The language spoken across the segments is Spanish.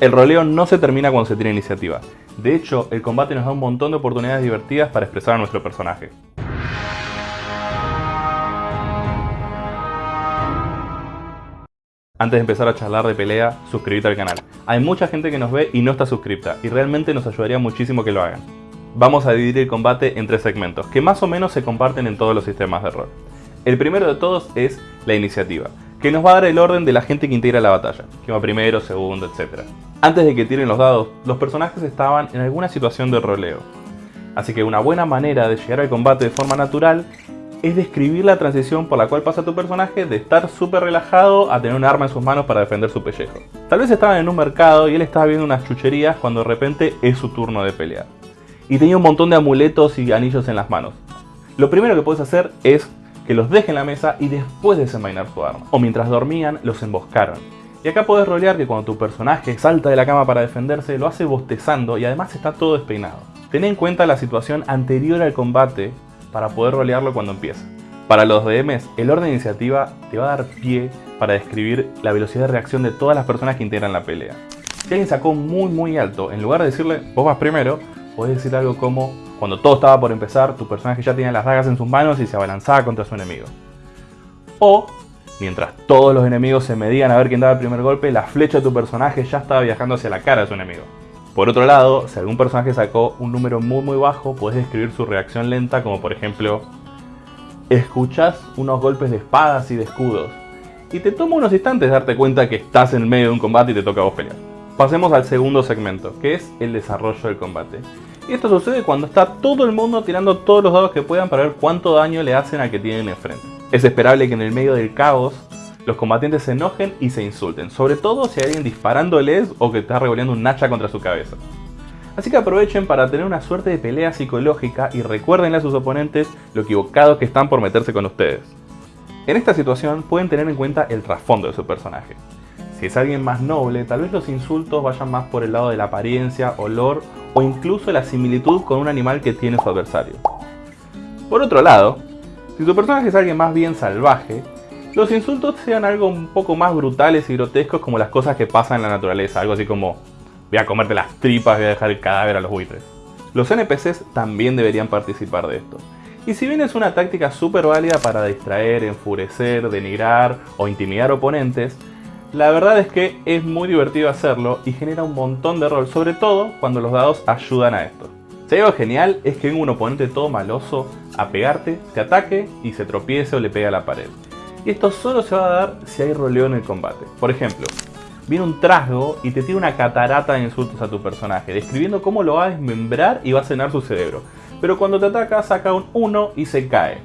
El roleo no se termina cuando se tiene iniciativa. De hecho, el combate nos da un montón de oportunidades divertidas para expresar a nuestro personaje. Antes de empezar a charlar de pelea, suscríbete al canal. Hay mucha gente que nos ve y no está suscripta, y realmente nos ayudaría muchísimo que lo hagan. Vamos a dividir el combate en tres segmentos, que más o menos se comparten en todos los sistemas de rol. El primero de todos es la iniciativa, que nos va a dar el orden de la gente que integra la batalla, que va primero, segundo, etc. Antes de que tiren los dados, los personajes estaban en alguna situación de roleo. Así que una buena manera de llegar al combate de forma natural es describir la transición por la cual pasa tu personaje de estar súper relajado a tener un arma en sus manos para defender su pellejo. Tal vez estaban en un mercado y él estaba viendo unas chucherías cuando de repente es su turno de pelear. Y tenía un montón de amuletos y anillos en las manos. Lo primero que puedes hacer es que los deje en la mesa y después desenvainar su arma. O mientras dormían, los emboscaron. Y acá podés rolear que cuando tu personaje salta de la cama para defenderse, lo hace bostezando y además está todo despeinado. Ten en cuenta la situación anterior al combate para poder rolearlo cuando empieza. Para los DMs, el orden de iniciativa te va a dar pie para describir la velocidad de reacción de todas las personas que integran la pelea. Si alguien sacó muy muy alto, en lugar de decirle vos vas primero, podés decir algo como cuando todo estaba por empezar, tu personaje ya tenía las dagas en sus manos y se abalanzaba contra su enemigo. O, mientras todos los enemigos se medían a ver quién daba el primer golpe, la flecha de tu personaje ya estaba viajando hacia la cara de su enemigo. Por otro lado, si algún personaje sacó un número muy muy bajo, puedes describir su reacción lenta como por ejemplo Escuchás unos golpes de espadas y de escudos y te toma unos instantes darte cuenta que estás en medio de un combate y te toca a vos pelear. Pasemos al segundo segmento, que es el desarrollo del combate. Y esto sucede cuando está todo el mundo tirando todos los dados que puedan para ver cuánto daño le hacen al que tienen enfrente. Es esperable que en el medio del caos los combatientes se enojen y se insulten, sobre todo si hay alguien disparándoles o que está revolviendo un hacha contra su cabeza. Así que aprovechen para tener una suerte de pelea psicológica y recuerden a sus oponentes lo equivocados que están por meterse con ustedes. En esta situación pueden tener en cuenta el trasfondo de su personaje. Si es alguien más noble, tal vez los insultos vayan más por el lado de la apariencia, olor o incluso la similitud con un animal que tiene su adversario. Por otro lado, si su personaje es alguien más bien salvaje, los insultos sean algo un poco más brutales y grotescos como las cosas que pasan en la naturaleza, algo así como voy a comerte las tripas, voy a dejar el cadáver a los buitres. Los NPCs también deberían participar de esto. Y si bien es una táctica súper válida para distraer, enfurecer, denigrar o intimidar oponentes, la verdad es que es muy divertido hacerlo y genera un montón de rol, sobre todo cuando los dados ayudan a esto. Si algo genial es que venga un oponente todo maloso a pegarte, te ataque y se tropiece o le pega a la pared. Y esto solo se va a dar si hay roleo en el combate. Por ejemplo, viene un trasgo y te tira una catarata de insultos a tu personaje, describiendo cómo lo va a desmembrar y va a cenar su cerebro. Pero cuando te ataca saca un 1 y se cae.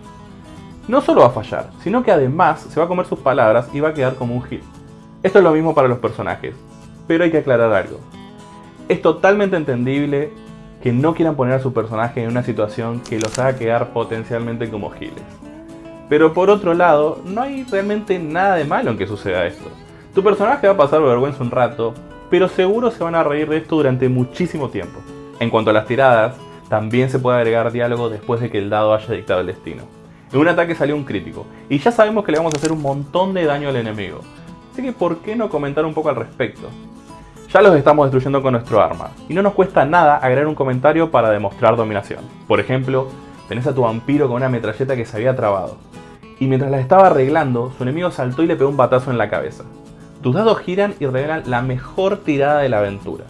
No solo va a fallar, sino que además se va a comer sus palabras y va a quedar como un hit. Esto es lo mismo para los personajes, pero hay que aclarar algo. Es totalmente entendible que no quieran poner a su personaje en una situación que los haga quedar potencialmente como giles. Pero por otro lado, no hay realmente nada de malo en que suceda esto. Tu personaje va a pasar vergüenza un rato, pero seguro se van a reír de esto durante muchísimo tiempo. En cuanto a las tiradas, también se puede agregar diálogo después de que el dado haya dictado el destino. En un ataque salió un crítico, y ya sabemos que le vamos a hacer un montón de daño al enemigo, Así que ¿por qué no comentar un poco al respecto? Ya los estamos destruyendo con nuestro arma, y no nos cuesta nada agregar un comentario para demostrar dominación. Por ejemplo, tenés a tu vampiro con una metralleta que se había trabado, y mientras la estaba arreglando, su enemigo saltó y le pegó un batazo en la cabeza. Tus dados giran y revelan la mejor tirada de la aventura.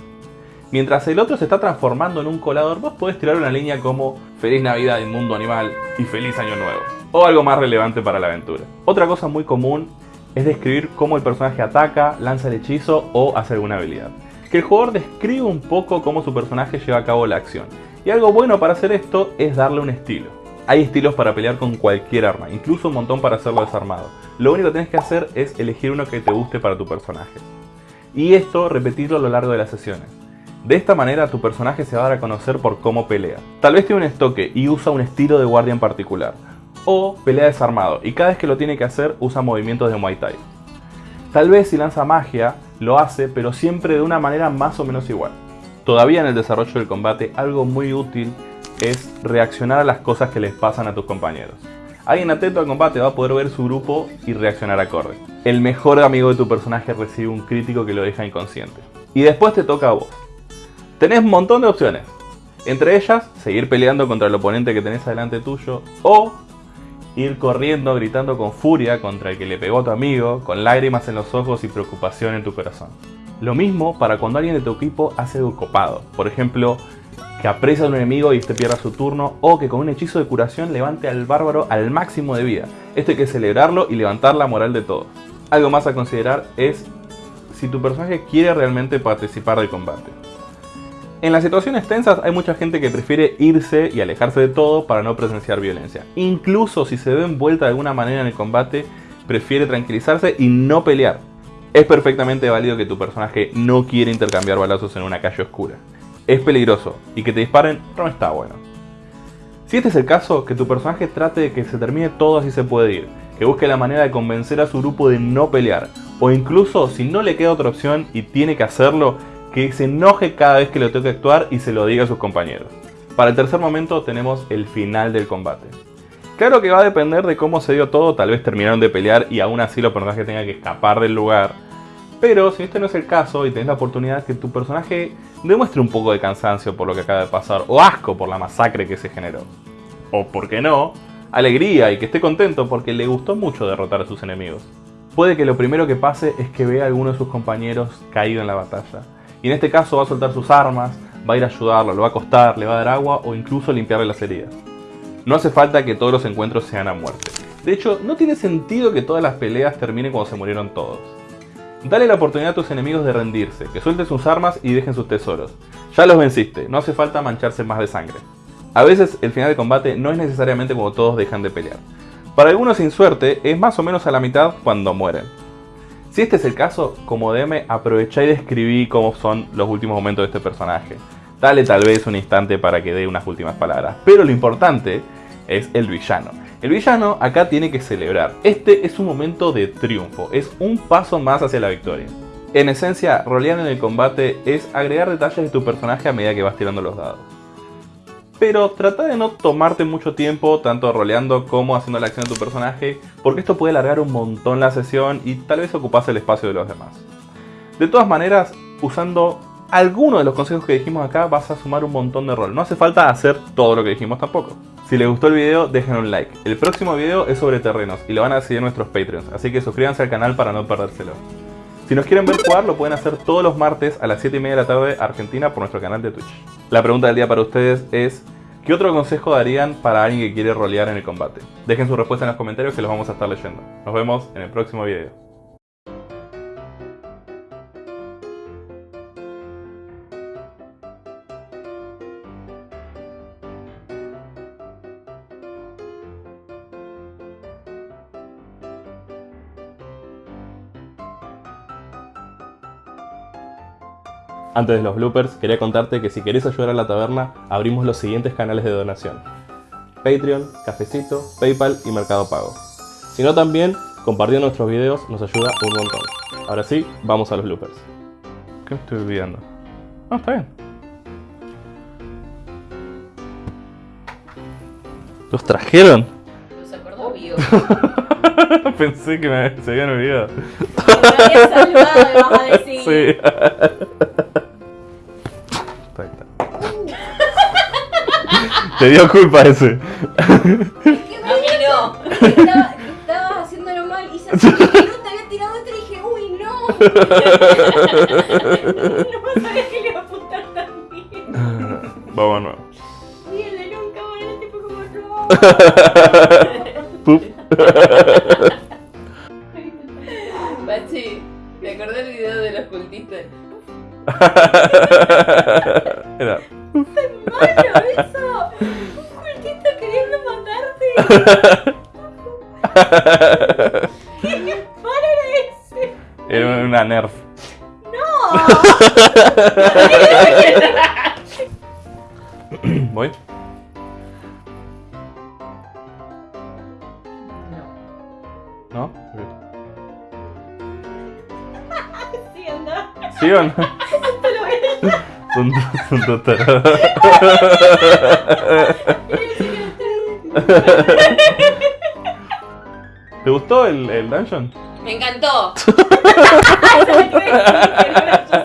Mientras el otro se está transformando en un colador, vos podés tirar una línea como Feliz Navidad en Mundo Animal y Feliz Año Nuevo, o algo más relevante para la aventura. Otra cosa muy común es describir cómo el personaje ataca, lanza el hechizo o hace alguna habilidad. Que el jugador describe un poco cómo su personaje lleva a cabo la acción. Y algo bueno para hacer esto es darle un estilo. Hay estilos para pelear con cualquier arma, incluso un montón para hacerlo desarmado. Lo único que tienes que hacer es elegir uno que te guste para tu personaje. Y esto repetirlo a lo largo de las sesiones. De esta manera tu personaje se va a dar a conocer por cómo pelea. Tal vez tiene un estoque y usa un estilo de guardia en particular o pelea desarmado y cada vez que lo tiene que hacer usa movimientos de Muay Thai. Tal vez si lanza magia lo hace pero siempre de una manera más o menos igual. Todavía en el desarrollo del combate algo muy útil es reaccionar a las cosas que les pasan a tus compañeros. Alguien atento al combate va a poder ver su grupo y reaccionar acorde. El mejor amigo de tu personaje recibe un crítico que lo deja inconsciente. Y después te toca a vos. Tenés un montón de opciones. Entre ellas, seguir peleando contra el oponente que tenés adelante tuyo o ir corriendo gritando con furia contra el que le pegó a tu amigo, con lágrimas en los ojos y preocupación en tu corazón. Lo mismo para cuando alguien de tu equipo hace algo copado. Por ejemplo, que aprecia a un enemigo y este pierda su turno, o que con un hechizo de curación levante al bárbaro al máximo de vida. Esto hay que celebrarlo y levantar la moral de todos. Algo más a considerar es si tu personaje quiere realmente participar del combate. En las situaciones tensas hay mucha gente que prefiere irse y alejarse de todo para no presenciar violencia. Incluso si se ve envuelta de alguna manera en el combate, prefiere tranquilizarse y no pelear. Es perfectamente válido que tu personaje no quiera intercambiar balazos en una calle oscura. Es peligroso y que te disparen no está bueno. Si este es el caso, que tu personaje trate de que se termine todo así se puede ir, que busque la manera de convencer a su grupo de no pelear, o incluso si no le queda otra opción y tiene que hacerlo, que se enoje cada vez que le toque actuar y se lo diga a sus compañeros. Para el tercer momento tenemos el final del combate. Claro que va a depender de cómo se dio todo, tal vez terminaron de pelear y aún así los personajes tengan que escapar del lugar. Pero si este no es el caso y tenés la oportunidad que tu personaje demuestre un poco de cansancio por lo que acaba de pasar, o asco por la masacre que se generó. O, por qué no, alegría y que esté contento porque le gustó mucho derrotar a sus enemigos. Puede que lo primero que pase es que vea a alguno de sus compañeros caído en la batalla y en este caso va a soltar sus armas, va a ir a ayudarlo, lo va a acostar, le va a dar agua o incluso limpiarle las heridas. No hace falta que todos los encuentros sean a muerte. De hecho, no tiene sentido que todas las peleas terminen cuando se murieron todos. Dale la oportunidad a tus enemigos de rendirse, que suelten sus armas y dejen sus tesoros. Ya los venciste, no hace falta mancharse más de sangre. A veces el final de combate no es necesariamente cuando todos dejan de pelear. Para algunos sin suerte es más o menos a la mitad cuando mueren. Si este es el caso, como DM aprovecha y describí cómo son los últimos momentos de este personaje. Dale tal vez un instante para que dé unas últimas palabras. Pero lo importante es el villano. El villano acá tiene que celebrar. Este es un momento de triunfo, es un paso más hacia la victoria. En esencia, rolear en el combate es agregar detalles de tu personaje a medida que vas tirando los dados pero trata de no tomarte mucho tiempo tanto roleando como haciendo la acción de tu personaje, porque esto puede alargar un montón la sesión y tal vez ocupase el espacio de los demás. De todas maneras, usando alguno de los consejos que dijimos acá vas a sumar un montón de rol. No hace falta hacer todo lo que dijimos tampoco. Si les gustó el video, dejen un like. El próximo video es sobre terrenos y lo van a seguir nuestros Patreons, así que suscríbanse al canal para no perdérselo. Si nos quieren ver jugar, lo pueden hacer todos los martes a las 7 y media de la tarde Argentina por nuestro canal de Twitch. La pregunta del día para ustedes es, ¿qué otro consejo darían para alguien que quiere rolear en el combate? Dejen su respuesta en los comentarios que los vamos a estar leyendo. Nos vemos en el próximo video. Antes de los bloopers, quería contarte que si querés ayudar a la taberna, abrimos los siguientes canales de donación. Patreon, Cafecito, Paypal y Mercado Pago. Si no también, compartiendo nuestros videos nos ayuda un montón. Ahora sí, vamos a los bloopers. ¿Qué me estoy olvidando? Ah, está bien. ¿Los trajeron? Los acordó vivo. Pensé que me, se habían olvidado. Me había salvado, vas a decir. Sí. Te dio culpa ese. A mí no. Estaba, estabas haciéndolo mal y se no te había tirado otro y dije, uy, no. No sabía que le iba a apuntar tan bien. Vamos a nuevo. Y el de nunca, bueno, el tipo como no. Pup. Bachi, me acordé del video de los cultistas. Era. ¡Malo ¿Qué paro era ese? Era una nerf. ¡No! ¿Voy? ¿No? Sí, anda. ¿Sí o no? Te lo voy a Son, son dos tarados. ¿Te gustó el, el dungeon? Me encantó.